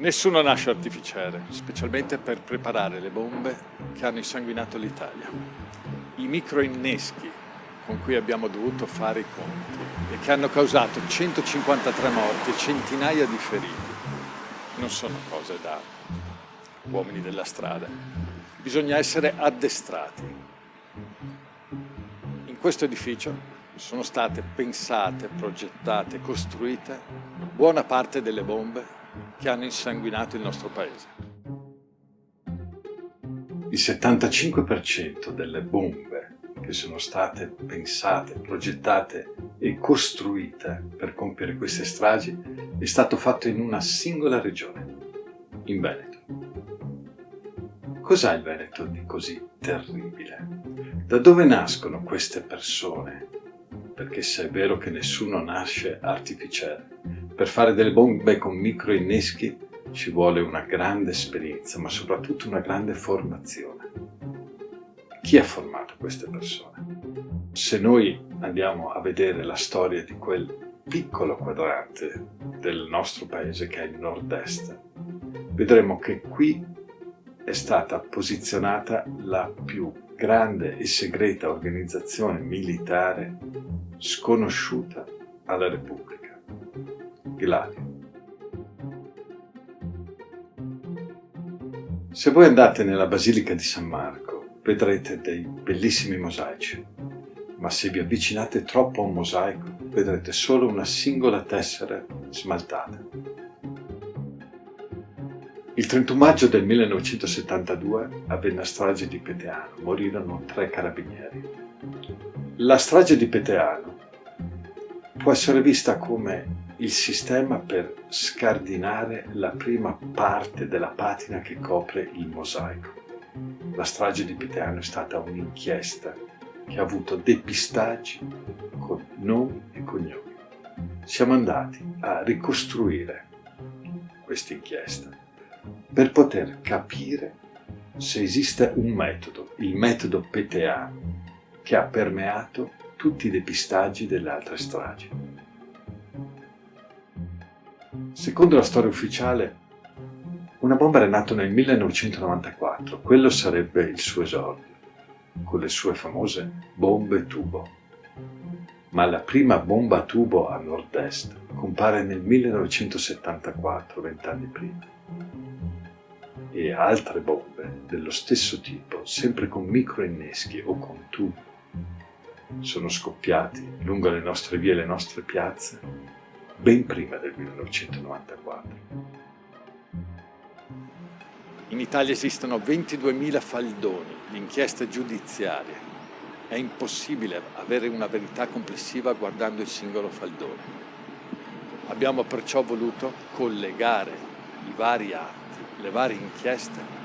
Nessuno nasce artificiere, specialmente per preparare le bombe che hanno insanguinato l'Italia. I microinneschi con cui abbiamo dovuto fare i conti e che hanno causato 153 morti e centinaia di feriti non sono cose da uomini della strada. Bisogna essere addestrati. In questo edificio sono state pensate, progettate, costruite buona parte delle bombe che hanno insanguinato il nostro paese. Il 75% delle bombe che sono state pensate, progettate e costruite per compiere queste stragi è stato fatto in una singola regione, in Veneto. Cos'ha il Veneto di così terribile? Da dove nascono queste persone? Perché se è vero che nessuno nasce artificiale, per fare delle bombe con microinneschi ci vuole una grande esperienza, ma soprattutto una grande formazione. Chi ha formato queste persone? Se noi andiamo a vedere la storia di quel piccolo quadrante del nostro paese che è il nord-est, vedremo che qui è stata posizionata la più grande e segreta organizzazione militare sconosciuta alla Repubblica. Gladio. Se voi andate nella Basilica di San Marco vedrete dei bellissimi mosaici, ma se vi avvicinate troppo a un mosaico vedrete solo una singola tessera smaltata. Il 31 maggio del 1972 avvenne la strage di Peteano, morirono tre carabinieri. La strage di Peteano può essere vista come il sistema per scardinare la prima parte della patina che copre il mosaico. La strage di Peteano è stata un'inchiesta che ha avuto depistaggi con nomi e cognomi. Siamo andati a ricostruire questa inchiesta per poter capire se esiste un metodo, il metodo peteano, che ha permeato tutti i depistaggi delle altre stragi. Secondo la storia ufficiale, una bomba era nata nel 1994, quello sarebbe il suo esordio, con le sue famose bombe tubo. Ma la prima bomba tubo a nord-est compare nel 1974, vent'anni prima. E altre bombe dello stesso tipo, sempre con microinneschi o con tubo, sono scoppiati lungo le nostre vie e le nostre piazze ben prima del 1994. In Italia esistono 22.000 faldoni di inchieste giudiziarie. È impossibile avere una verità complessiva guardando il singolo faldone. Abbiamo perciò voluto collegare i vari atti, le varie inchieste,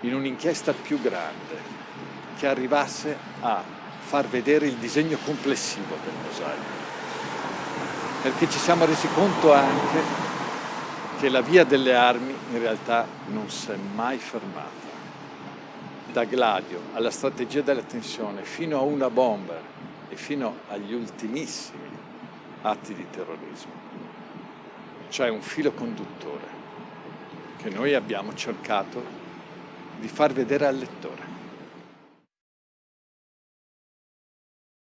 in un'inchiesta più grande che arrivasse a far vedere il disegno complessivo del mosaico perché ci siamo resi conto anche che la via delle armi in realtà non si è mai fermata. Da Gladio alla strategia della tensione fino a una bomber e fino agli ultimissimi atti di terrorismo. C'è un filo conduttore che noi abbiamo cercato di far vedere al lettore.